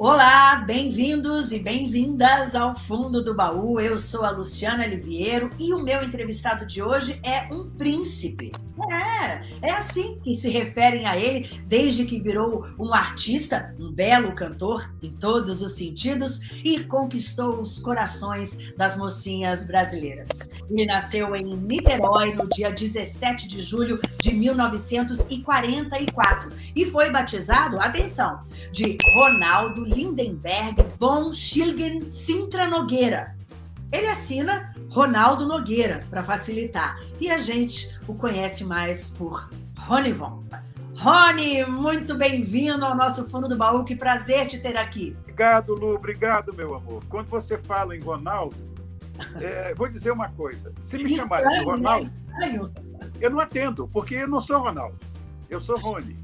Olá, bem-vindos e bem-vindas ao Fundo do Baú. Eu sou a Luciana Liviero e o meu entrevistado de hoje é um príncipe. É, é assim que se referem a ele desde que virou um artista, um belo cantor em todos os sentidos e conquistou os corações das mocinhas brasileiras. Ele nasceu em Niterói no dia 17 de julho de 1944 e foi batizado, atenção, de Ronaldo Lindenberg von Schilgen Sintra Nogueira. Ele assina Ronaldo Nogueira, para facilitar. E a gente o conhece mais por Rony Von. Rony, muito bem-vindo ao nosso Fundo do Baú. Que prazer te ter aqui. Obrigado, Lu. Obrigado, meu amor. Quando você fala em Ronaldo, é, vou dizer uma coisa. Se me chamarem de né? Ronaldo, eu não atendo, porque eu não sou Ronaldo. Eu sou Rony.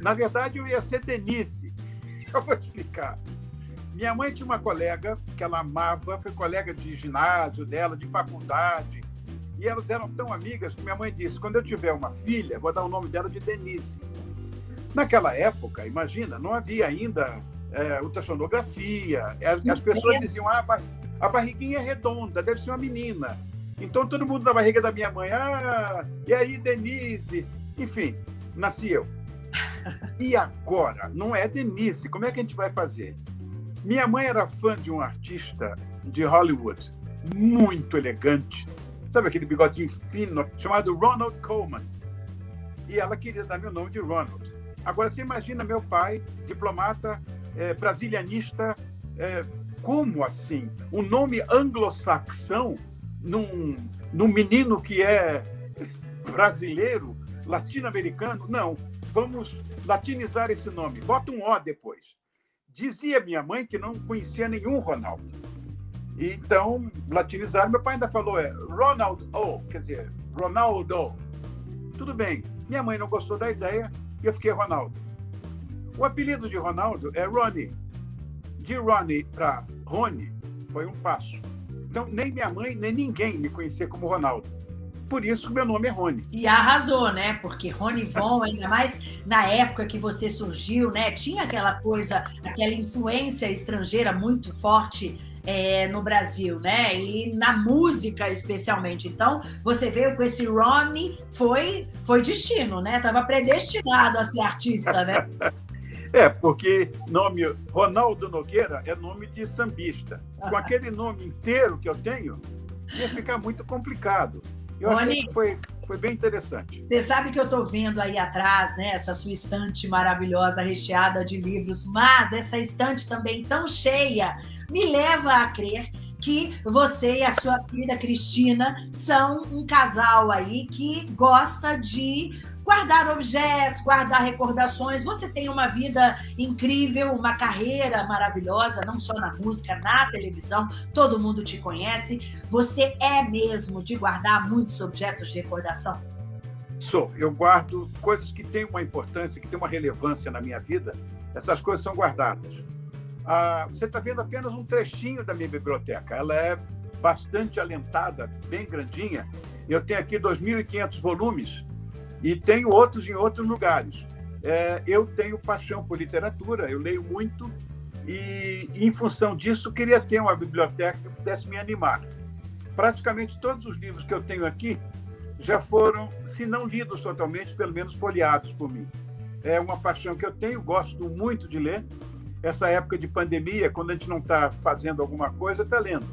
Na verdade, eu ia ser Denise. Eu vou explicar. Minha mãe tinha uma colega que ela amava, foi colega de ginásio dela, de faculdade. E elas eram tão amigas que minha mãe disse: quando eu tiver uma filha, vou dar o nome dela de Denise. Naquela época, imagina, não havia ainda é, ultrassonografia. É, as pessoas diziam: ah, a barriguinha é redonda, deve ser uma menina. Então todo mundo na barriga da minha mãe, ah, e aí, Denise? Enfim, nasci eu. E agora? Não é Denise, como é que a gente vai fazer? Minha mãe era fã de um artista de Hollywood muito elegante, sabe aquele bigodinho fino, chamado Ronald Coleman. E ela queria dar meu nome de Ronald. Agora, você imagina meu pai, diplomata, é, brasilianista, é, como assim? Um nome anglo-saxão num, num menino que é brasileiro, latino-americano? Não, vamos latinizar esse nome. Bota um O depois. Dizia minha mãe que não conhecia nenhum Ronaldo. Então, latinizaram. Meu pai ainda falou, é Ronald O, quer dizer, Ronaldo. Tudo bem. Minha mãe não gostou da ideia e eu fiquei Ronaldo. O apelido de Ronaldo é Ronnie. De Ronnie para Rony foi um passo. Então, nem minha mãe, nem ninguém me conhecia como Ronaldo. Por isso meu nome é Rony. E arrasou, né? Porque Rony Von, ainda mais na época que você surgiu, né? Tinha aquela coisa, aquela influência estrangeira muito forte é, no Brasil, né? E na música especialmente. Então, você veio com esse Ronnie, foi, foi destino, né? Tava predestinado a ser artista, né? É, porque nome Ronaldo Nogueira é nome de sambista. Com aquele nome inteiro que eu tenho, ia ficar muito complicado. Eu Rony, achei que foi, foi bem interessante. Você sabe que eu estou vendo aí atrás, né, essa sua estante maravilhosa, recheada de livros, mas essa estante também tão cheia me leva a crer que você e a sua querida Cristina são um casal aí que gosta de guardar objetos, guardar recordações. Você tem uma vida incrível, uma carreira maravilhosa, não só na música, na televisão, todo mundo te conhece. Você é mesmo de guardar muitos objetos de recordação? Sou. Eu guardo coisas que têm uma importância, que têm uma relevância na minha vida. Essas coisas são guardadas. Ah, você está vendo apenas um trechinho da minha biblioteca. Ela é bastante alentada, bem grandinha. Eu tenho aqui 2.500 volumes e tenho outros em outros lugares. É, eu tenho paixão por literatura, eu leio muito e, em função disso, queria ter uma biblioteca que pudesse me animar. Praticamente todos os livros que eu tenho aqui já foram, se não lidos totalmente, pelo menos folheados por mim. É uma paixão que eu tenho, gosto muito de ler. Essa época de pandemia, quando a gente não está fazendo alguma coisa, está lendo.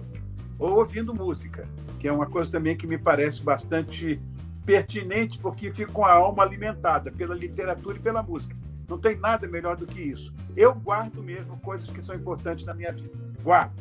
Ou ouvindo música, que é uma coisa também que me parece bastante pertinente porque fica com a alma alimentada pela literatura e pela música. Não tem nada melhor do que isso. Eu guardo mesmo coisas que são importantes na minha vida. Guardo.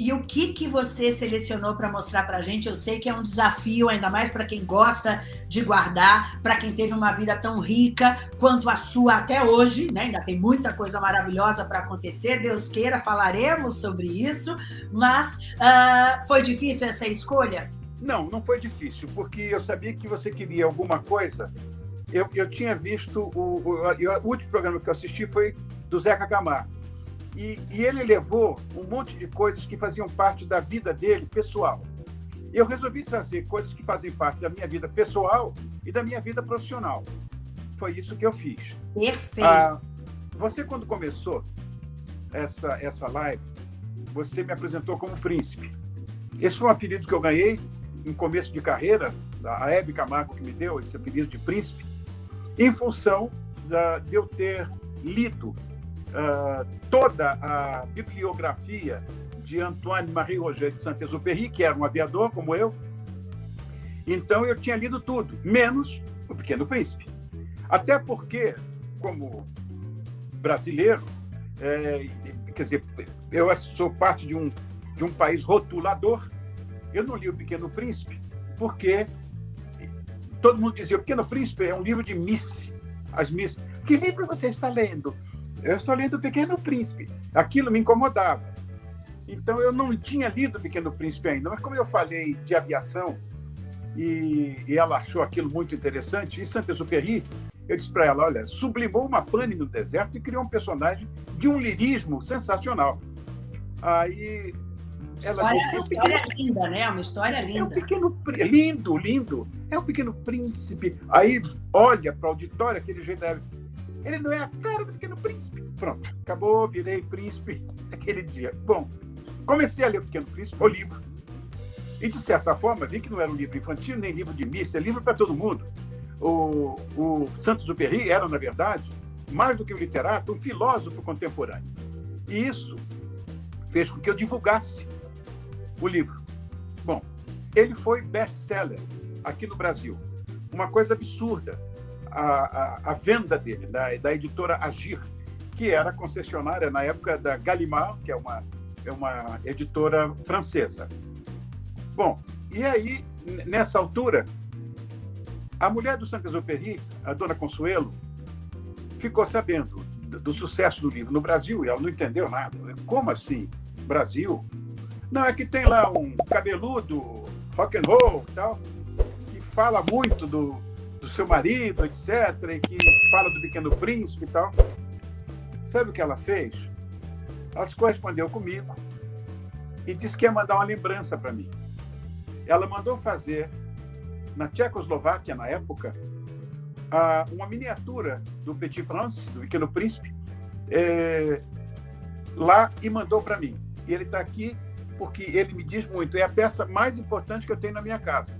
E o que, que você selecionou para mostrar para a gente? Eu sei que é um desafio, ainda mais para quem gosta de guardar, para quem teve uma vida tão rica quanto a sua até hoje, né? Ainda tem muita coisa maravilhosa para acontecer. Deus queira, falaremos sobre isso. Mas uh, foi difícil essa escolha? Não, não foi difícil, porque eu sabia que você queria alguma coisa. Eu, eu tinha visto o, o, o último programa que eu assisti foi do Zeca Camargo. E, e, ele levou um monte de coisas que faziam parte da vida dele, pessoal. Eu resolvi trazer coisas que fazem parte da minha vida pessoal e da minha vida profissional. Foi isso que eu fiz. Perfeito. Ah, você, quando começou, essa, essa live, você me apresentou como príncipe. Esse foi um apelido que eu ganhei em começo de carreira, a Hebe Camargo que me deu esse apelido de príncipe, em função da, de eu ter lido uh, toda a bibliografia de Antoine-Marie Roger de Saint-Exupéry, que era um aviador como eu. Então eu tinha lido tudo, menos O Pequeno Príncipe. Até porque, como brasileiro, é, quer dizer, eu sou parte de um, de um país rotulador, eu não li O Pequeno Príncipe porque todo mundo dizia: O Pequeno Príncipe é um livro de Miss. As Miss. Que livro você está lendo? Eu estou lendo O Pequeno Príncipe. Aquilo me incomodava. Então eu não tinha lido O Pequeno Príncipe ainda, mas como eu falei de aviação e, e ela achou aquilo muito interessante, e Saint-Exupéry, eu disse para ela, olha, sublimou uma pane no deserto e criou um personagem de um lirismo sensacional. Aí ela história, disse, é história pequeno... linda, né? Uma história linda. É um pequeno lindo, lindo. É um pequeno príncipe. Aí olha para o auditório, aquele jeito ele não é a cara do pequeno príncipe. Pronto, acabou, virei príncipe aquele dia. Bom, comecei a ler o Pequeno Príncipe, o livro. E, de certa forma, vi que não era um livro infantil, nem livro de missa, é livro para todo mundo. O, o Santos Uperi era, na verdade, mais do que um literato, um filósofo contemporâneo. E isso fez com que eu divulgasse o livro. Bom, ele foi best-seller aqui no Brasil. Uma coisa absurda a, a, a venda dele, da, da editora Agir, que era concessionária na época da Gallimard, que é uma, é uma editora francesa. Bom, e aí, nessa altura, a mulher do Saint-Exupéry, a dona Consuelo, ficou sabendo do, do sucesso do livro no Brasil e ela não entendeu nada. Como assim? Brasil? Não, é que tem lá um cabeludo, rock and roll tal, que fala muito do, do seu marido, etc., e que fala do Pequeno Príncipe e tal. Sabe o que ela fez? Ela se correspondeu comigo e disse que ia mandar uma lembrança para mim. Ela mandou fazer, na Tchecoslováquia, na época, uma miniatura do Petit Prince, do Pequeno Príncipe, é, lá e mandou para mim. E ele está aqui porque ele me diz muito, é a peça mais importante que eu tenho na minha casa.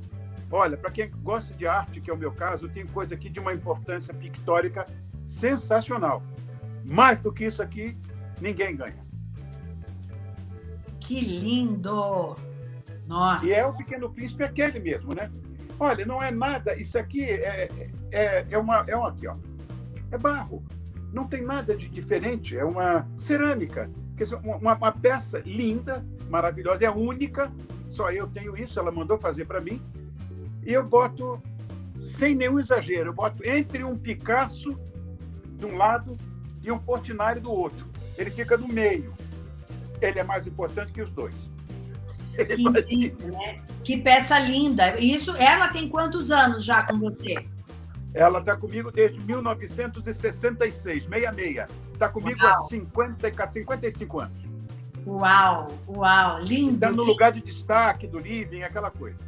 Olha, para quem gosta de arte, que é o meu caso, tem coisa aqui de uma importância pictórica sensacional. Mais do que isso aqui, ninguém ganha. Que lindo! Nossa! E é o Pequeno Príncipe aquele mesmo, né? Olha, não é nada, isso aqui é, é, é, uma, é uma aqui, ó. É barro. Não tem nada de diferente, é uma cerâmica. Uma, uma peça linda, maravilhosa, é única, só eu tenho isso, ela mandou fazer para mim. E eu boto, sem nenhum exagero, eu boto entre um Picasso de um lado e um Portinari do outro. Ele fica no meio. Ele é mais importante que os dois. Que, né? que peça linda. Isso, ela tem quantos anos já com você? Ela está comigo desde 1966, 66. Está comigo uau. há 50, 55 anos. Uau, uau, lindo. Está no lugar de destaque do living, aquela coisa.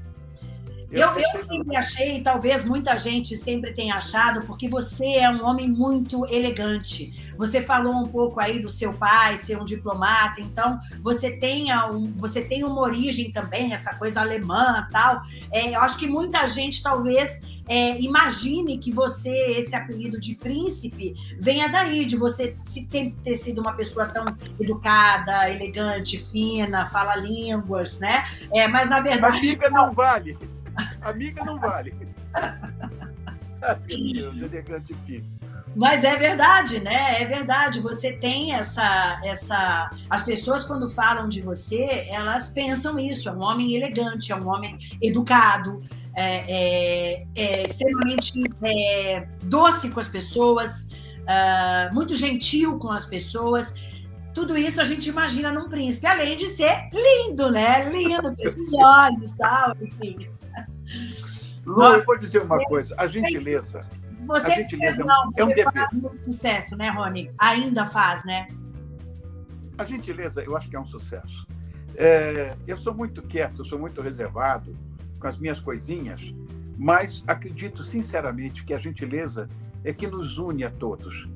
Eu, eu sempre achei, talvez muita gente sempre tenha achado, porque você é um homem muito elegante. Você falou um pouco aí do seu pai ser um diplomata, então você tem, um, você tem uma origem também, essa coisa alemã tal. É, eu acho que muita gente talvez é, imagine que você, esse apelido de príncipe, venha daí, de você sempre ter sido uma pessoa tão educada, elegante, fina, fala línguas, né? É, mas na verdade. Amiga não vale. Amiga não vale. Meu Deus, elegante filho. Mas é verdade, né? É verdade. Você tem essa, essa. As pessoas quando falam de você, elas pensam isso. É um homem elegante, é um homem educado, é, é, é extremamente é, doce com as pessoas, uh, muito gentil com as pessoas. Tudo isso a gente imagina num príncipe, além de ser lindo, né? Lindo, com esses olhos, tal, enfim. Lu, eu vou dizer uma coisa, a gentileza. Você a gentileza fez, não, é um, você faz muito sucesso, né, Rony? Ainda faz, né? A gentileza, eu acho que é um sucesso. É, eu sou muito quieto, eu sou muito reservado com as minhas coisinhas, mas acredito sinceramente que a gentileza é que nos une a todos.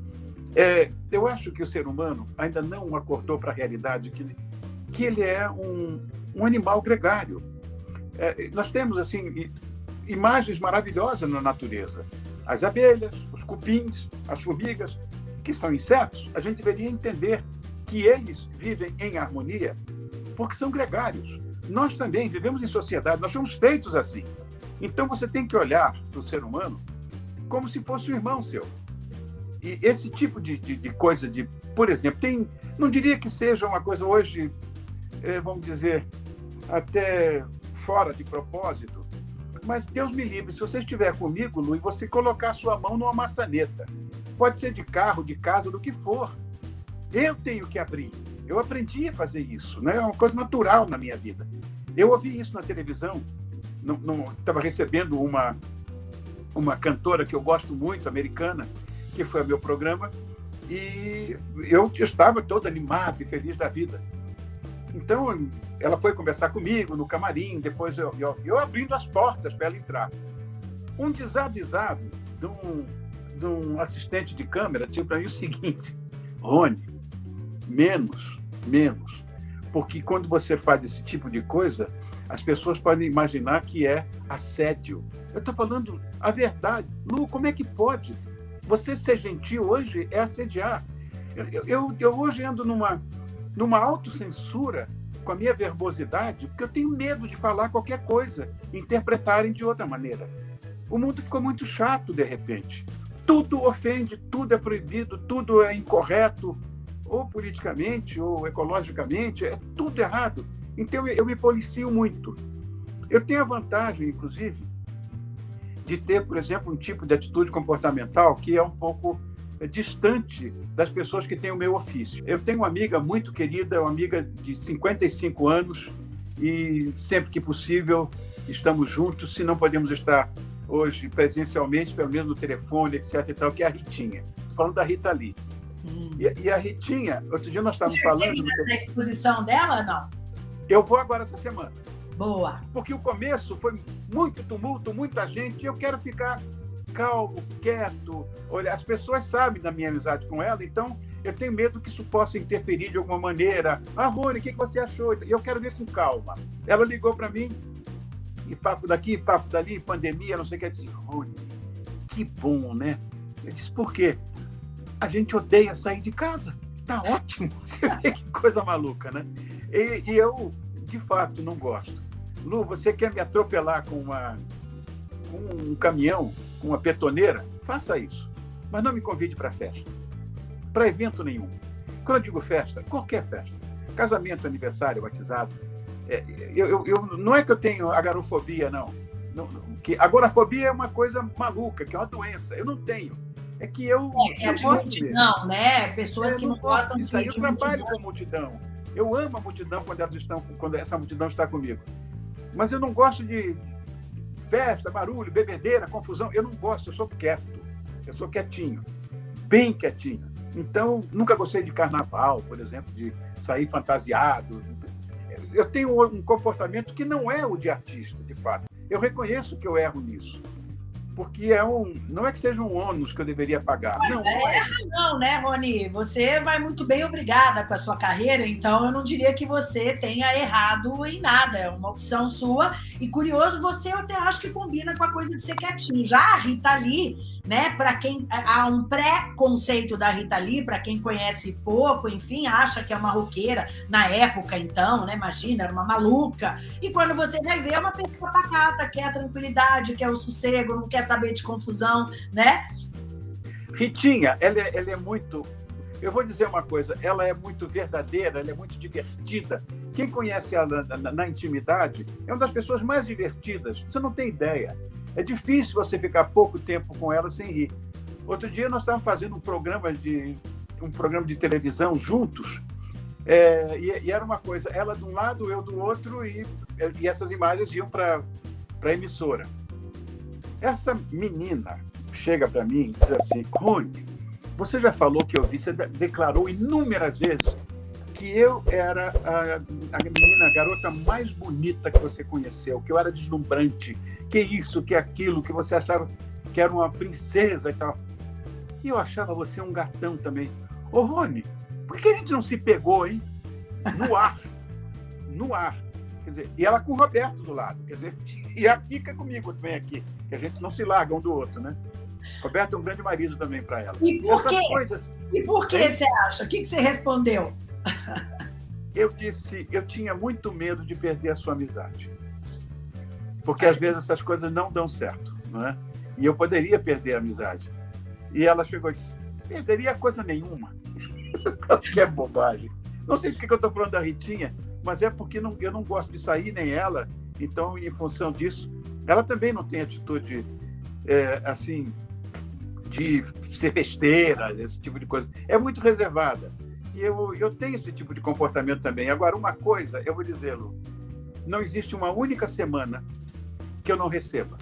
É, eu acho que o ser humano ainda não acordou para a realidade que, que ele é um, um animal gregário. É, nós temos assim imagens maravilhosas na natureza. As abelhas, os cupins, as formigas, que são insetos, a gente deveria entender que eles vivem em harmonia porque são gregários. Nós também vivemos em sociedade, nós somos feitos assim. Então você tem que olhar para o ser humano como se fosse um irmão seu. E esse tipo de, de, de coisa, de, por exemplo, tem, não diria que seja uma coisa hoje, é, vamos dizer, até fora de propósito, mas Deus me livre, se você estiver comigo, Lu, e você colocar sua mão numa maçaneta, pode ser de carro, de casa, do que for, eu tenho que abrir. Eu aprendi a fazer isso, né? é uma coisa natural na minha vida. Eu ouvi isso na televisão, estava recebendo uma, uma cantora que eu gosto muito, americana, que foi ao meu programa, e eu estava todo animado e feliz da vida. Então, ela foi conversar comigo no camarim, depois eu, eu, eu abrindo as portas para ela entrar. Um desavisado de um, de um assistente de câmera disse para mim o seguinte: Rony, menos, menos. Porque quando você faz esse tipo de coisa, as pessoas podem imaginar que é assédio. Eu estou falando a verdade. Lu, como é que pode? Você ser gentil hoje é assediar. Eu, eu, eu hoje ando numa, numa autocensura com a minha verbosidade, porque eu tenho medo de falar qualquer coisa, interpretarem de outra maneira. O mundo ficou muito chato de repente. Tudo ofende, tudo é proibido, tudo é incorreto, ou politicamente, ou ecologicamente, é tudo errado. Então eu me policio muito. Eu tenho a vantagem, inclusive, de ter, por exemplo, um tipo de atitude comportamental que é um pouco é, distante das pessoas que têm o meu ofício. Eu tenho uma amiga muito querida, uma amiga de 55 anos, e sempre que possível estamos juntos, se não podemos estar hoje presencialmente, pelo menos no telefone, etc. e tal, que é a Ritinha. Estou falando da Rita Lee. Hum. E, e, a Ritinha, outro dia nós estávamos falando. Na exposição dela, não? Eu vou agora essa semana. Boa. Porque o começo foi muito tumulto, muita gente, e eu quero ficar calmo, quieto. Olha, as pessoas sabem da minha amizade com ela, então eu tenho medo que isso possa interferir de alguma maneira. Ah, Rony, o que você achou? E eu quero ver com calma. Ela ligou para mim, e papo daqui, papo dali, pandemia, não sei o que. Eu disse, Rony, que bom, né? Eu disse, por quê? A gente odeia sair de casa. Tá ótimo. Você vê que coisa maluca, né? E, e eu, de fato, não gosto. Lu, você quer me atropelar com, uma, com um caminhão, com uma petoneira? Faça isso. Mas não me convide para festa. Para evento nenhum. Quando eu digo festa, qualquer festa. Casamento, aniversário, batizado. É, eu, eu, eu, não é que eu tenho agorafobia, não. não que agorafobia é uma coisa maluca, que é uma doença. Eu não tenho. É que eu. É, é de multidão, né? Pessoas eu que não gostam de. Eu trabalho com multidão. Eu amo a multidão quando elas estão, quando essa multidão está comigo. Mas eu não gosto de festa, barulho, bebedeira, confusão. Eu não gosto, eu sou quieto. Eu sou quietinho, bem quietinho. Então, nunca gostei de carnaval, por exemplo, de sair fantasiado. Eu tenho um comportamento que não é o de artista, de fato. Eu reconheço que eu erro nisso porque é um, não é que seja um ônus que eu deveria pagar. Não, é, é. não, né, Rony? Você vai muito bem obrigada com a sua carreira, então eu não diria que você tenha errado em nada. É uma opção sua. E curioso, você eu até acho que combina com a coisa de ser quietinho. Já a Rita Lee, né? Para quem há um pré-conceito da Rita Lee, para quem conhece pouco, enfim, acha que é uma roqueira na época, então, né? Imagina, era uma maluca. E quando você vai ver, é uma pessoa pacata, quer a tranquilidade, quer o sossego, não quer saber de confusão, né? Ritinha, ela é, ela é muito. Eu vou dizer uma coisa, ela é muito verdadeira, ela é muito divertida. Quem conhece ela na, na, na intimidade é uma das pessoas mais divertidas. Você não tem ideia. É difícil você ficar pouco tempo com ela sem rir. Outro dia nós estávamos fazendo um programa de um programa de televisão juntos é, e, e, era uma coisa, ela de um lado, eu do outro e, e essas imagens iam para a emissora. Essa menina chega para mim e diz assim: Rony, você já falou que eu vi, você declarou inúmeras vezes que eu era a, a menina, a garota mais bonita que você conheceu, que eu era deslumbrante, que isso, que aquilo, que você achava que era uma princesa e tal. E eu achava você um gatão também. Ô, Rony, por que a gente não se pegou, hein? No ar. No ar. Quer dizer, e ela com o Roberto do lado. Quer dizer, e a Kika comigo também aqui. Que a gente não se larga um do outro, né? Roberto é um grande marido também para ela. E por quê? Coisas... E por que você acha? O que, que você respondeu? Eu disse, eu tinha muito medo de perder a sua amizade. Porque às vezes essas coisas não dão certo, não é? E eu poderia perder a amizade. E ela chegou e disse, perderia coisa nenhuma. que é bobagem. Não sei porque eu estou falando da Ritinha, mas é porque não, eu não gosto de sair, nem ela. Então, em função disso, ela também não tem atitude, é, assim, de ser festeira, esse tipo de coisa. É muito reservada. Eu, eu tenho esse tipo de comportamento também. Agora, uma coisa, eu vou dizê-lo: não existe uma única semana que eu não receba.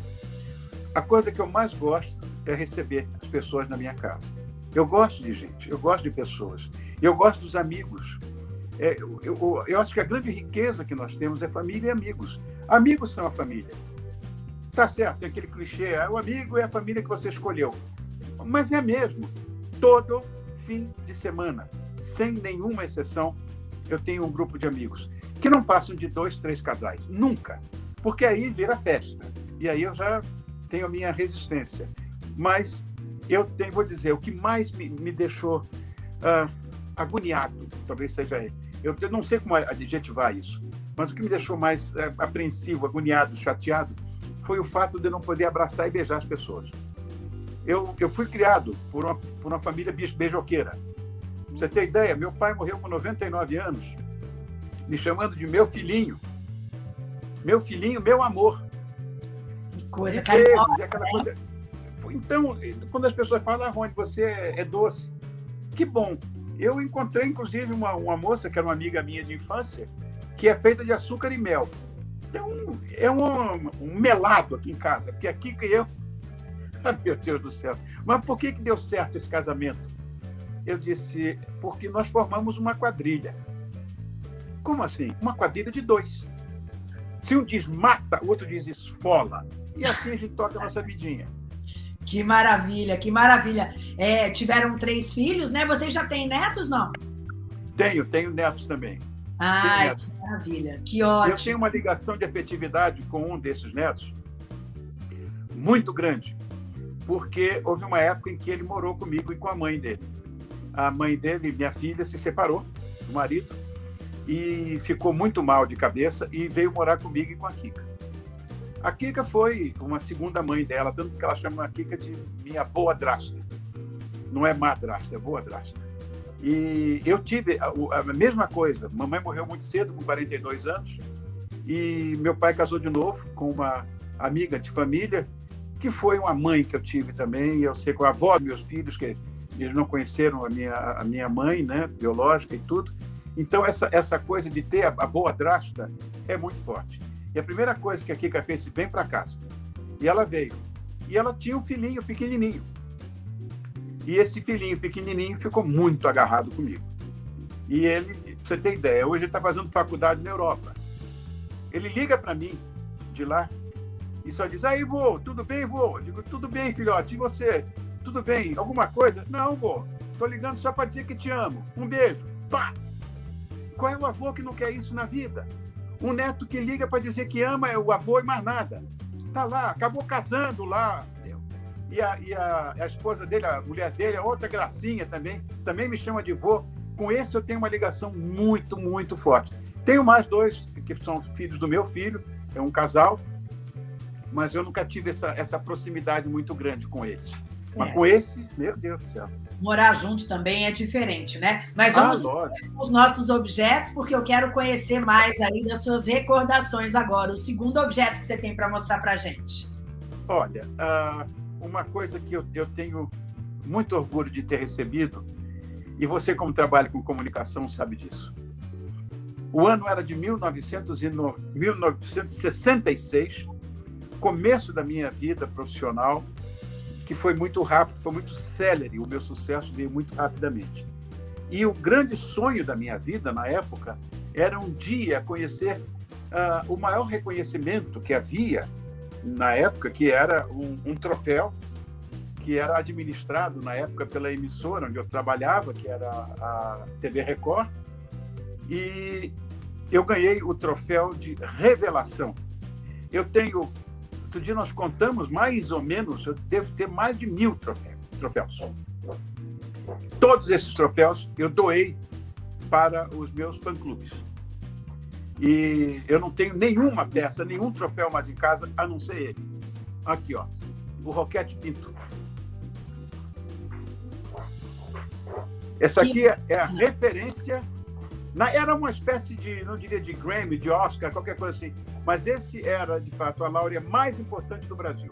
A coisa que eu mais gosto é receber as pessoas na minha casa. Eu gosto de gente, eu gosto de pessoas, eu gosto dos amigos. É, eu, eu, eu, acho que a grande riqueza que nós temos é família e amigos. Amigos são a família. Tá certo, tem aquele clichê, é o amigo é a família que você escolheu. Mas é mesmo. Todo fim de semana, sem nenhuma exceção, eu tenho um grupo de amigos que não passam de dois, três casais. Nunca. Porque aí vira festa. E aí eu já tenho a minha resistência. Mas eu tenho, vou dizer, o que mais me, me deixou uh, agoniado, talvez seja ele. Eu, eu, não sei como adjetivar isso, mas o que me deixou mais uh, apreensivo, agoniado, chateado, foi o fato de eu não poder abraçar e beijar as pessoas. Eu, eu fui criado por uma, por uma família beijoqueira. Pra você ter ideia, meu pai morreu com 99 anos, me chamando de meu filhinho. Meu filhinho, meu amor. Que coisa coisa... Então, quando as pessoas falam, ah, Rony, você é, é doce. Que bom. Eu encontrei, inclusive, uma, uma moça que era uma amiga minha de infância, que é feita de açúcar e mel. É um, é um, um melado aqui em casa, porque aqui que eu ah, meu Deus do céu. Mas por que, que deu certo esse casamento? Eu disse, porque nós formamos uma quadrilha. Como assim? Uma quadrilha de dois. Se um diz mata, o outro diz esfola. E assim a gente toca a nossa vidinha. Que maravilha, que maravilha. É, tiveram três filhos, né? Vocês já têm netos, não? Tenho, tenho netos também. Ah, netos. que maravilha, que ótimo. Eu tenho uma ligação de afetividade com um desses netos muito grande porque houve uma época em que ele morou comigo e com a mãe dele. A mãe dele, minha filha, se separou do marido e ficou muito mal de cabeça e veio morar comigo e com a Kika. A Kika foi uma segunda mãe dela, tanto que ela chama a Kika de minha boa drasta. Não é madrasta, é boa drasta. E eu tive a, a mesma coisa. Mamãe morreu muito cedo, com 42 anos, e meu pai casou de novo com uma amiga de família que foi uma mãe que eu tive também, eu sei com a avó dos meus filhos, que eles não conheceram a minha, a minha mãe, né, biológica e tudo. Então, essa, essa coisa de ter a, a boa drástica é muito forte. E a primeira coisa que a Kika fez, vem para casa. E ela veio. E ela tinha um filhinho pequenininho. E esse filhinho pequenininho ficou muito agarrado comigo. E ele, pra você ter ideia, hoje ele está fazendo faculdade na Europa. Ele liga para mim de lá e só diz, aí, vô, tudo bem, vô? Eu digo, tudo bem, filhote, e você? Tudo bem? Alguma coisa? Não, vô, tô ligando só para dizer que te amo. Um beijo. Pá! Qual é o avô que não quer isso na vida? Um neto que liga para dizer que ama é o avô e mais nada. Tá lá, acabou casando lá. E a, e a, a esposa dele, a mulher dele, é outra gracinha também, também me chama de vô. Com esse eu tenho uma ligação muito, muito forte. Tenho mais dois que são filhos do meu filho, é um casal, mas eu nunca tive essa, essa proximidade muito grande com eles. Mas é. com esse, meu Deus do céu. Morar junto também é diferente, né? Mas vamos ah, os nossos objetos, porque eu quero conhecer mais aí das suas recordações agora. O segundo objeto que você tem para mostrar para gente. Olha, uh, uma coisa que eu, tenho muito orgulho de ter recebido, e você, como trabalha com comunicação, sabe disso. O ano era de 1966 começo da minha vida profissional, que foi muito rápido, foi muito célere, o meu sucesso veio muito rapidamente. E o grande sonho da minha vida na época era um dia conhecer uh, o maior reconhecimento que havia na época, que era um, um troféu que era administrado na época pela emissora onde eu trabalhava, que era a TV Record, e eu ganhei o troféu de revelação. Eu tenho, outro dia nós contamos mais ou menos, eu devo ter mais de mil troféus. Todos esses troféus eu doei para os meus fã-clubes. E eu não tenho nenhuma peça, nenhum troféu mais em casa, a não ser ele. Aqui, ó, o Roquete Pinto. Essa aqui é, a referência. Na, era uma espécie de, não diria de Grammy, de Oscar, qualquer coisa assim. Mas esse era, de fato, a laurea mais importante do Brasil.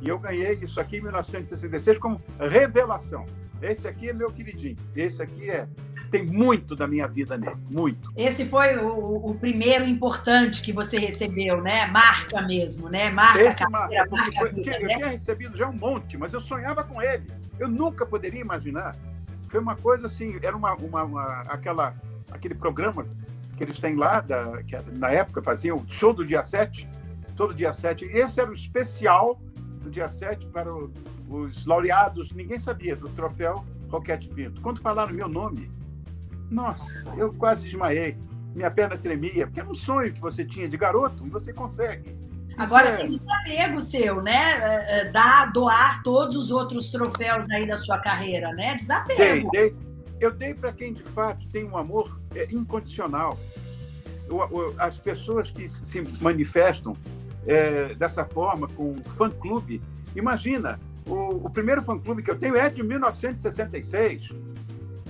E eu ganhei isso aqui em 1966 como revelação. Esse aqui é meu queridinho. Esse aqui é tem muito da minha vida nele, muito. Esse foi o, o primeiro importante que você recebeu, né? Marca mesmo, né? Marca Esse carreira, marca, foi, vida, Eu né? tinha recebido já um monte, mas eu sonhava com ele. Eu nunca poderia imaginar. Foi uma coisa assim, era uma, uma, uma aquela, aquele programa que eles têm lá, da, que na época faziam show do dia 7, todo dia 7. Esse era o especial do dia 7 para o, os laureados, ninguém sabia do troféu Roquete Pinto. Quando falaram meu nome, nossa, eu quase desmaiei. Minha perna tremia, porque era um sonho que você tinha de garoto e você consegue. Agora é... tem desapego seu, né? É, é, Dar, doar todos os outros troféus aí da sua carreira, né? Desapego. Dei, dei. Eu dei para quem de fato tem um amor é, incondicional. as pessoas que se manifestam é, dessa forma com fã-clube, imagina, o, o primeiro fã-clube que eu tenho é de 1966.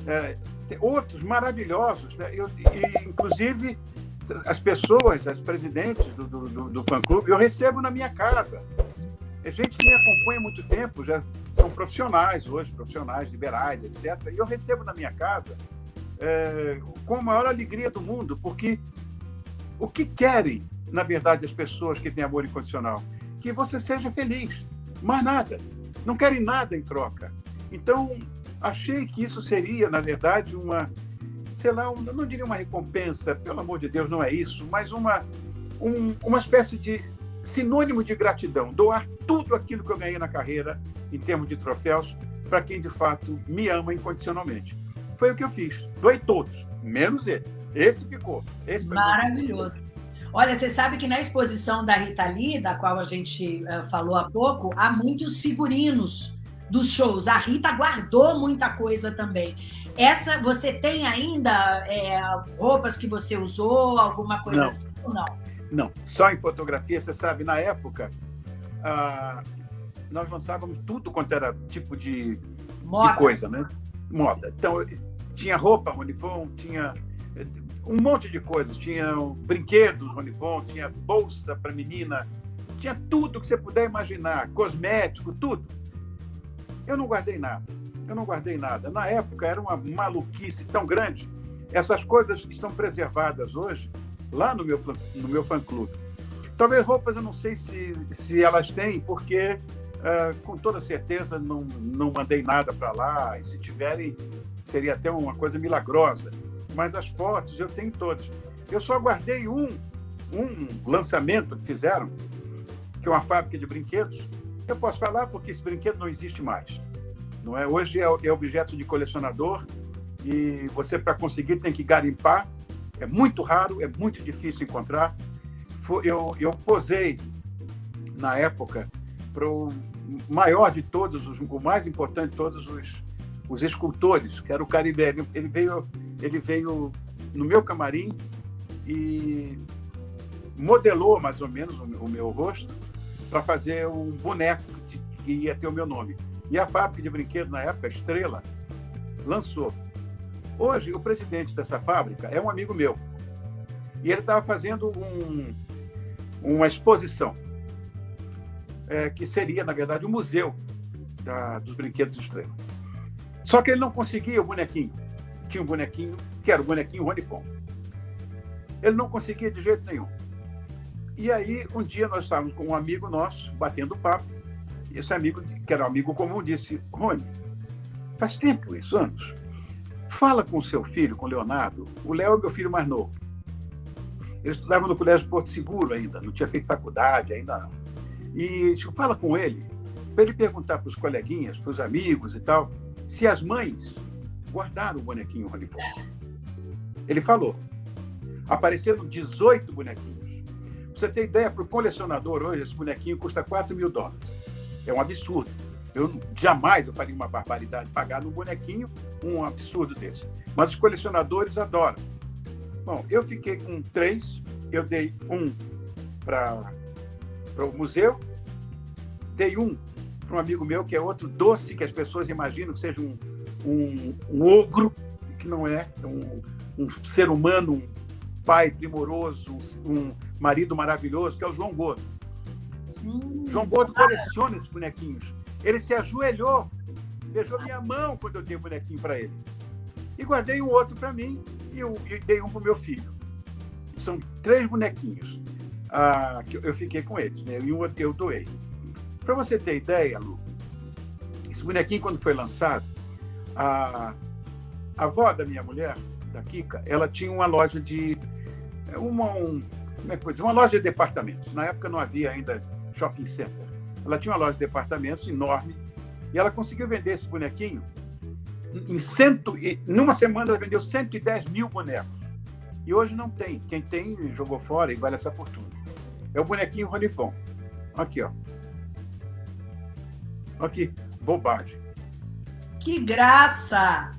É, outros maravilhosos. Né? Eu, e, inclusive, as pessoas, as presidentes do, do, do fã-clube, eu recebo na minha casa. É gente que me acompanha há muito tempo, já são profissionais hoje, profissionais liberais, etc. E eu recebo na minha casa é, com a maior alegria do mundo, porque o que querem, na verdade, as pessoas que têm amor incondicional? Que você seja feliz, mais nada. Não querem nada em troca. Então, achei que isso seria, na verdade, uma, sei lá, um, não diria uma recompensa, pelo amor de Deus, não é isso, mas uma, um, uma espécie de sinônimo de gratidão, doar tudo aquilo que eu ganhei na carreira em termos de troféus para quem de fato me ama incondicionalmente. Foi o que eu fiz. Doei todos, menos ele. Esse ficou. Esse Maravilhoso. Olha, você sabe que na exposição da Rita Lee, da qual a gente uh, falou há pouco, há muitos figurinos dos shows. A Rita guardou muita coisa também. Essa, você tem ainda é, roupas que você usou, alguma coisa não. assim ou não? Não, só em fotografia. Você sabe, na época, ah, nós lançávamos tudo quanto era tipo de, de, coisa, né? Moda. Então, tinha roupa Ronifon, tinha eh, um monte de coisas. Tinha brinquedos Ronifon, tinha bolsa para menina, tinha tudo que você puder imaginar, cosmético, tudo. Eu não guardei nada. Eu não guardei nada. Na época era uma maluquice tão grande. Essas coisas estão preservadas hoje lá no meu, no meu fã-clube. Talvez roupas eu não sei se, se elas têm, porque uh, com toda certeza não, não mandei nada para lá. E se tiverem, seria até uma coisa milagrosa. Mas as fotos eu tenho todas. Eu só guardei um, um lançamento que fizeram, que é uma fábrica de brinquedos, eu posso falar porque esse brinquedo não existe mais. Não é? Hoje é, é objeto de colecionador e você, para conseguir, tem que garimpar. É muito raro, é muito difícil encontrar. Eu, eu posei, na época, para o maior de todos, o mais importante de todos os, os escultores, que era o Caribe. Ele veio, ele veio no meu camarim e modelou mais ou menos o meu rosto para fazer um boneco que, que ia ter o meu nome. E a fábrica de brinquedos, na época, Estrela, lançou. Hoje, o presidente dessa fábrica é um amigo meu. E ele estava fazendo um, uma exposição, é, que seria, na verdade, o um museu da, dos brinquedos Estrela. Só que ele não conseguia o bonequinho. Tinha um bonequinho, que era o bonequinho Rony Pom. Ele não conseguia de jeito nenhum. E aí, um dia nós estávamos com um amigo nosso, batendo papo, e esse amigo, que era um amigo comum, disse, Rony, faz tempo isso, anos. Fala com o seu filho, com o Leonardo. O Léo é meu filho mais novo. Ele estudava no Colégio Porto Seguro ainda, não tinha feito faculdade ainda não. E disse, fala com ele para ele perguntar para os coleguinhas, para os amigos e tal, se as mães guardaram o bonequinho Fon. Ele falou. Apareceram 18 bonequinhos. Pra você ter ideia, para o colecionador hoje, esse bonequinho custa 4 mil dólares. É um absurdo. Eu jamais eu faria uma barbaridade pagar num bonequinho um absurdo desse. Mas os colecionadores adoram. Bom, eu fiquei com três, eu dei um para o museu, dei um para um amigo meu, que é outro doce que as pessoas imaginam que seja um, um, um ogro, que não é, um, um ser humano, um pai primoroso, um marido maravilhoso, que é o João Gordo. Hum, João Gordo coleciona esses bonequinhos. Ele se ajoelhou, beijou minha mão quando eu dei o bonequinho para ele. E guardei um outro para mim e, eu, e dei um para o meu filho. São três bonequinhos ah, que eu fiquei com eles, né? e um eu doei. Para você ter ideia, Lu, esse bonequinho, quando foi lançado, a, a avó da minha mulher, da Kika, ela tinha uma loja de. Uma, um, como é que dizer? Uma loja de departamentos. Na época não havia ainda shopping center. Ela tinha uma loja de departamentos enorme e ela conseguiu vender esse bonequinho. Em cento, numa semana ela vendeu 110 mil bonecos. E hoje não tem. Quem tem jogou fora e vale essa fortuna. É o bonequinho Ronifon. Aqui, ó. Aqui, bobagem. Que graça!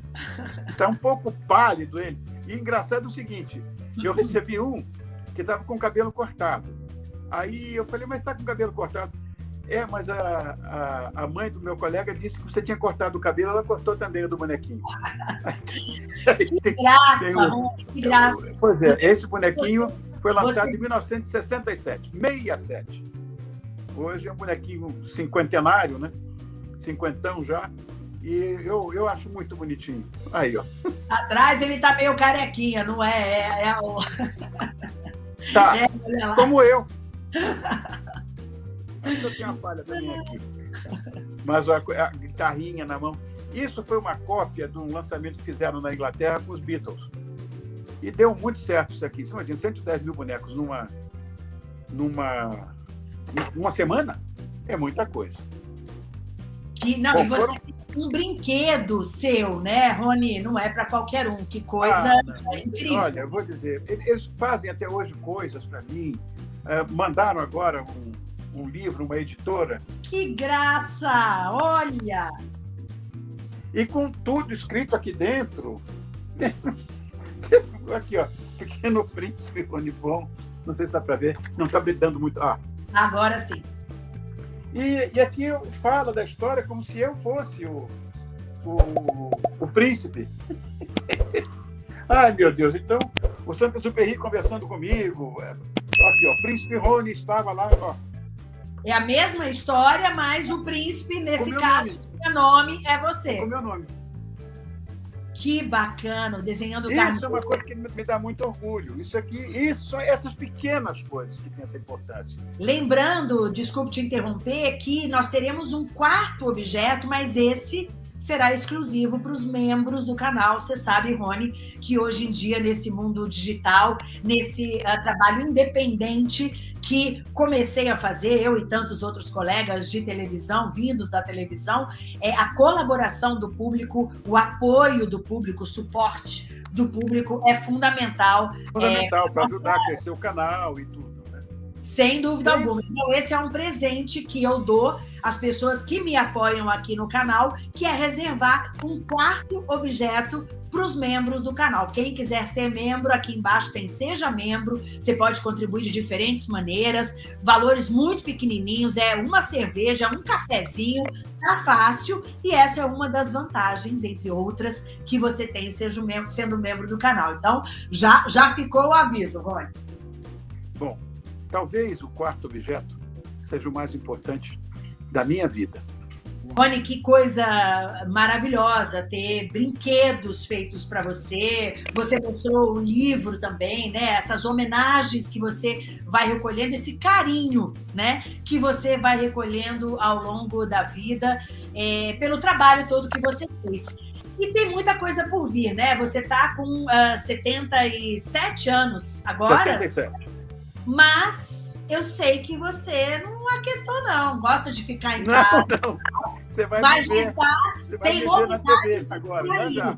Está um pouco pálido ele. E engraçado é o seguinte: eu recebi um que estava com o cabelo cortado. Aí eu falei, mas está com o cabelo cortado? É, mas a, a, a, mãe do meu colega disse que você tinha cortado o cabelo, ela cortou também o do bonequinho. que graça, tem que graça. Pois é, esse bonequinho foi lançado você... em 1967, 67. Hoje é um bonequinho cinquentenário, né? Cinquentão já. E eu, eu acho muito bonitinho. Aí, ó. Atrás ele tá meio carequinha, não é? É, é o... Tá, é, como eu. Ainda tem uma falha também aqui. Mas a, a, guitarrinha na mão. Isso foi uma cópia de um lançamento que fizeram na Inglaterra com os Beatles. E deu muito certo isso aqui. Você imagina, 110 mil bonecos numa, numa, numa semana? É muita coisa. Que, não, Bom, e você foram... tem um brinquedo seu, né, Rony? Não é para qualquer um. Que coisa ah, incrível. Olha, eu vou dizer, eles fazem até hoje coisas para mim. Uh, mandaram agora um, um livro, uma editora. Que graça! Olha! E com tudo escrito aqui dentro. aqui, ó. Pequeno Príncipe Ronivon. Não sei se dá para ver. Não está brilhando muito. Ah. Agora sim. E, e aqui fala da história como se eu fosse o, o, o príncipe. Ai, meu Deus. Então, o Santa Superri conversando comigo. É, aqui, ó. Príncipe Rony estava lá, ó é a mesma história, mas o príncipe, nesse caso, o nome é você. O meu nome. Que bacana, desenhando Isso Isso é uma coisa que me dá muito orgulho. Isso aqui, isso, essas pequenas coisas que têm essa importância. Lembrando, desculpe te interromper, que nós teremos um quarto objeto, mas esse será exclusivo para os membros do canal. Você sabe, Rony, que hoje em dia, nesse mundo digital, nesse uh, trabalho independente, que comecei a fazer, eu e tantos outros colegas de televisão, vindos da televisão, é a colaboração do público, o apoio do público, o suporte do público é fundamental. Fundamental é, para ajudar a crescer o canal e tudo. Sem dúvida Sim. alguma. Então, esse é um presente que eu dou às pessoas que me apoiam aqui no canal, que é reservar um quarto objeto para os membros do canal. Quem quiser ser membro, aqui embaixo tem Seja Membro, você pode contribuir de diferentes maneiras, valores muito pequenininhos, é uma cerveja, um cafezinho, tá fácil, e essa é uma das vantagens, entre outras, que você tem sendo membro do canal. Então, já, já ficou o aviso, Rony. Bom, talvez o quarto objeto seja o mais importante da minha vida. Rony, que coisa maravilhosa ter brinquedos feitos para você. Você mostrou o livro também, né? Essas homenagens que você vai recolhendo, esse carinho, né? Que você vai recolhendo ao longo da vida é, pelo trabalho todo que você fez. E tem muita coisa por vir, né? Você está com uh, ah, 77 anos agora. 77. Mas eu sei que você não aquietou, não. Gosta de ficar em casa. Não, não. Você vai Mas está, tem novidades agora, por aí.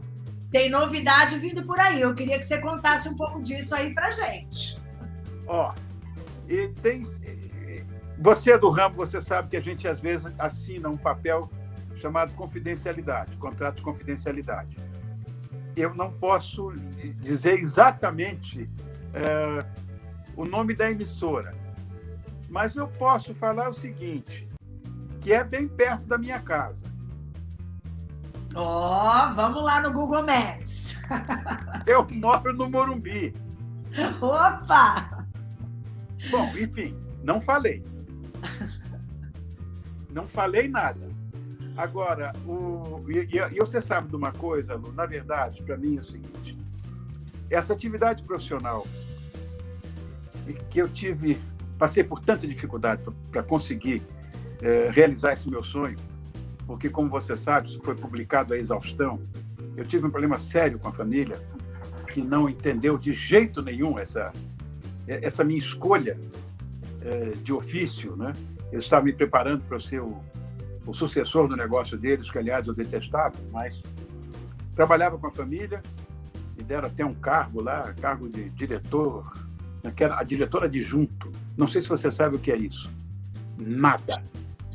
Tem novidade vindo por aí. Eu queria que você contasse um pouco disso aí pra gente. Ó, e tem. Você é do ramo, você sabe que a gente às vezes assina um papel chamado confidencialidade, contrato de confidencialidade. Eu não posso dizer exatamente é, o nome da emissora, mas eu posso falar o seguinte, que é bem perto da minha casa. Ó, oh, vamos lá no Google Maps. eu moro no Morumbi. Opa! Bom, enfim, não falei. Não falei nada. Agora, o, e, e, você sabe de uma coisa, Lu, na verdade, para mim é o seguinte: essa atividade profissional que eu tive, passei por tanta dificuldade para conseguir é, realizar esse meu sonho, porque, como você sabe, isso foi publicado a exaustão. Eu tive um problema sério com a família, que não entendeu de jeito nenhum essa, essa minha escolha é, de ofício. Né? Eu estava me preparando para ser o, o sucessor do negócio deles, que, aliás, eu detestava, mas trabalhava com a família, me deram até um cargo lá, cargo de diretor, naquela, a diretora adjunto. Não sei se você sabe o que é isso. Nada.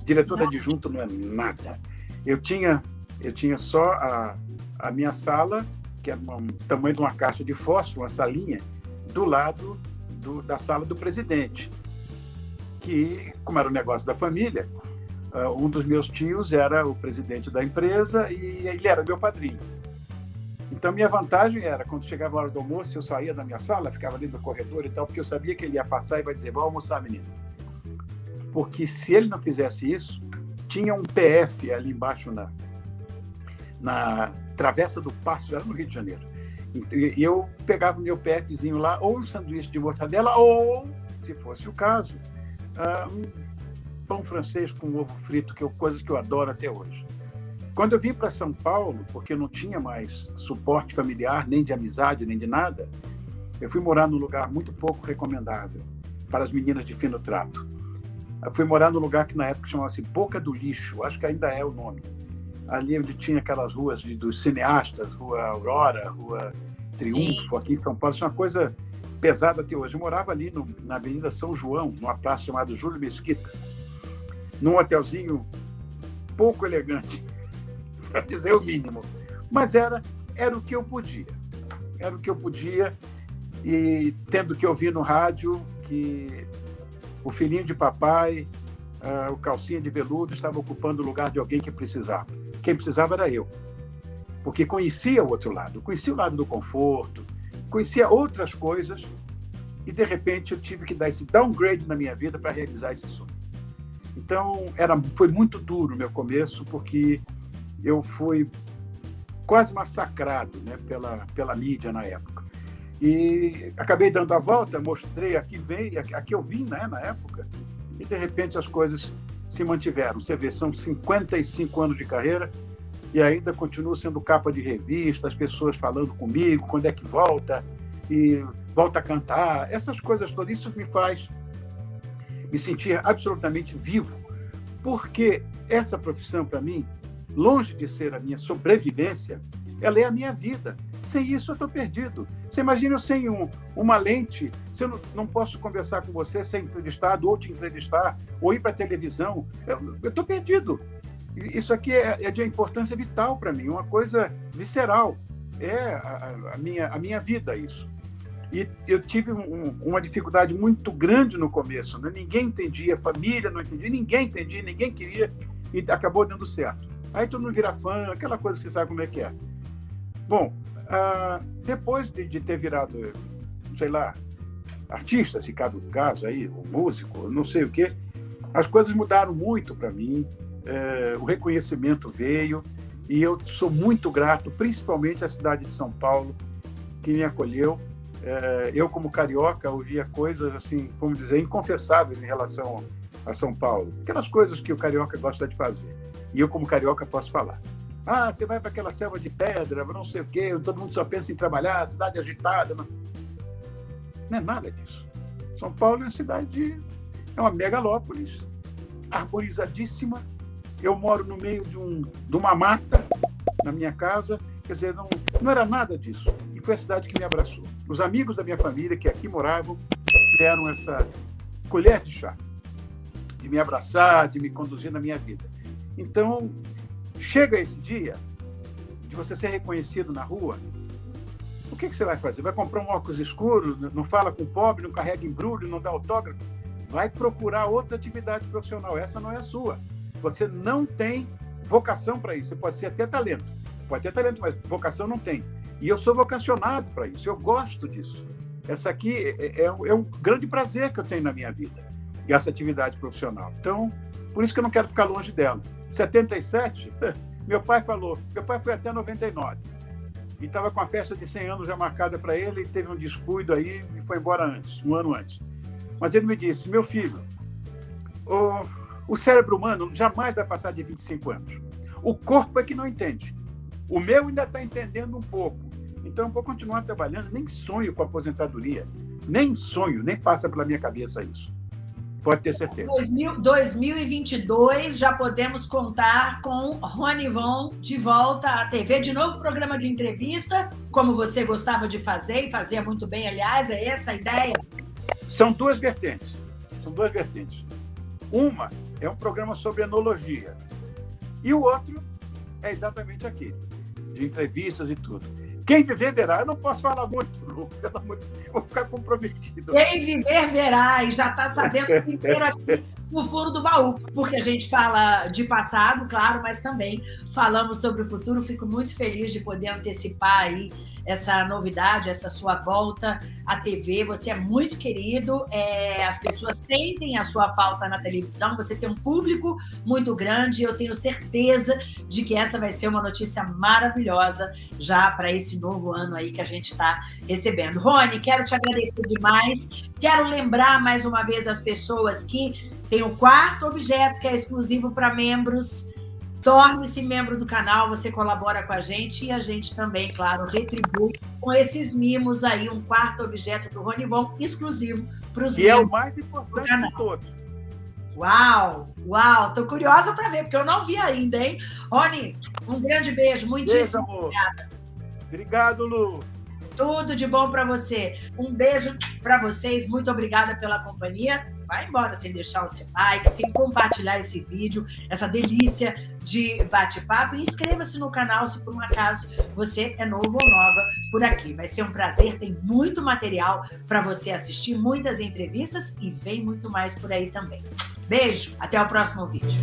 Diretor adjunto não é nada. Eu tinha, eu tinha só a, a minha sala, que é o tamanho de uma caixa de fósforo, uma salinha, do lado do, da sala do presidente. Que, como era o um negócio da família, uh, um dos meus tios era o presidente da empresa e ele era meu padrinho. Então, minha vantagem era, quando chegava a hora do almoço, eu saía da minha sala, ficava ali no corredor e tal, porque eu sabia que ele ia passar e vai dizer, vamos almoçar, menino porque se ele não fizesse isso, tinha um PF ali embaixo na, na Travessa do Passo, era no Rio de Janeiro. E eu pegava o meu PFzinho lá, ou um sanduíche de mortadela, ou, se fosse o caso, uh, um pão francês com ovo frito, que é coisa que eu adoro até hoje. Quando eu vim para São Paulo, porque eu não tinha mais suporte familiar, nem de amizade, nem de nada, eu fui morar num lugar muito pouco recomendável para as meninas de fino trato. Eu fui morar num lugar que na época chamava-se Boca do Lixo, acho que ainda é o nome. Ali onde tinha aquelas ruas de, dos cineastas, Rua Aurora, Rua Triunfo, aqui em São Paulo, isso é uma coisa pesada até hoje. Eu morava ali no, na Avenida São João, numa praça chamada Júlio Mesquita, num hotelzinho pouco elegante, para dizer o mínimo. Mas era, era o que eu podia. Era o que eu podia, e tendo que ouvir no rádio que o filhinho de papai, uh, o calcinha de veludo, estava ocupando o lugar de alguém que precisava. Quem precisava era eu. Porque conhecia o outro lado, conhecia o lado do conforto, conhecia outras coisas, e de repente eu tive que dar esse downgrade na minha vida para realizar esse sonho. Então, era, foi muito duro o meu começo, porque eu fui quase massacrado né, pela, pela mídia na época. E acabei dando a volta, mostrei aqui vem, aqui eu vim, né, na época, e de repente as coisas se mantiveram. Você vê, são 55 anos de carreira e ainda continuo sendo capa de revista, as pessoas falando comigo, quando é que volta e volta a cantar, essas coisas todas. Isso me faz me sentir absolutamente vivo, porque essa profissão para mim, longe de ser a minha sobrevivência, ela é a minha vida. Sem isso, eu estou perdido. Você imagina eu sem um, uma lente, se eu não, não, posso conversar com você sem entrevistado, ou te entrevistar, ou ir para a televisão, eu estou perdido. Isso aqui é, é de importância vital para mim, uma coisa visceral. É a, a, minha, a minha vida isso. E eu tive um, uma dificuldade muito grande no começo. Né? Ninguém entendia, família não entendia, ninguém entendia, ninguém queria, e acabou dando certo. Aí todo mundo vira fã, aquela coisa que você sabe como é que é. Bom, ah, depois de, de, ter virado, sei lá, artista, se cabe o caso aí, ou músico, não sei o quê, as coisas mudaram muito para mim, é, o reconhecimento veio, e eu sou muito grato, principalmente à cidade de São Paulo, que me acolheu. É, eu, como carioca, ouvia coisas, assim, como dizer, inconfessáveis em relação a São Paulo. Aquelas coisas que o carioca gosta de fazer. E eu, como carioca, posso falar. Ah, você vai para aquela selva de pedra, não sei o quê, todo mundo só pensa em trabalhar, cidade agitada. Não, não é nada disso. São Paulo é uma cidade de, é uma megalópolis, arborizadíssima. Eu moro no meio de, um, de uma mata na minha casa, quer dizer, não, não era nada disso. E foi a cidade que me abraçou. Os amigos da minha família que aqui moravam deram essa colher de chá, de me abraçar, de me conduzir na minha vida. Então, chega esse dia de você ser reconhecido na rua, o que, que você vai fazer? Vai comprar um óculos escuro, não fala com o pobre, não carrega embrulho, não dá autógrafo? Vai procurar outra atividade profissional. Essa não é a sua. Você não tem vocação para isso. Você pode ser até talento. Pode ter talento, mas vocação não tem. E eu sou vocacionado para isso. Eu gosto disso. Essa aqui é, é, é, um grande prazer que eu tenho na minha vida. Essa atividade profissional. Então, por isso que eu não quero ficar longe dela. 77, meu pai falou. Meu pai foi até 99 e estava com a festa de 100 anos já marcada para ele, e teve um descuido aí e foi embora antes, um ano antes. Mas ele me disse, meu filho, o, o cérebro humano jamais vai passar de 25 anos. O corpo é que não entende. O meu ainda está entendendo um pouco. Então eu vou continuar trabalhando, nem sonho com aposentadoria. Nem sonho, nem passa pela minha cabeça isso. Pode ter certeza. 2000, 2022 já podemos contar com Rony Von de volta à TV, de novo programa de entrevista, como você gostava de fazer e fazia muito bem, aliás, é essa a ideia? São duas vertentes. São duas vertentes. Uma é um programa sobre enologia e o outro é exatamente aqui, de entrevistas e tudo. Quem viver verá. Eu não posso falar muito, Lu, vou ficar comprometido. Quem viver verá e já está sabendo inteiro aqui no fundo do baú, porque a gente fala de passado, claro, mas também falamos sobre o futuro. Fico muito feliz de poder antecipar aí essa novidade, essa sua volta à TV. Você é muito querido, é, as pessoas sentem a sua falta na televisão, você tem um público muito grande. Eu tenho certeza de que essa vai ser uma notícia maravilhosa já para esse novo ano aí que a gente está recebendo. Rony, quero te agradecer demais. Quero lembrar mais uma vez as pessoas que tem o quarto objeto, que é exclusivo para membros. Torne-se membro do canal, você colabora com a gente e a gente também, claro, retribui com esses mimos aí, um quarto objeto do Ronivon exclusivo para os membros. E é o mais importante de todos. Uau, uau, tô curiosa para ver, porque eu não vi ainda, hein? Rony, um grande beijo, muitíssimo beijo, obrigada. Obrigado, Lu. Tudo de bom para você. Um beijo para vocês. Muito obrigada pela companhia. Vai embora sem deixar o seu like, sem compartilhar esse vídeo, essa delícia de bate-papo. E inscreva-se no canal se por um acaso você é novo ou nova por aqui. Vai ser um prazer. Tem muito material para você assistir, muitas entrevistas e vem muito mais por aí também. Beijo, até o próximo vídeo.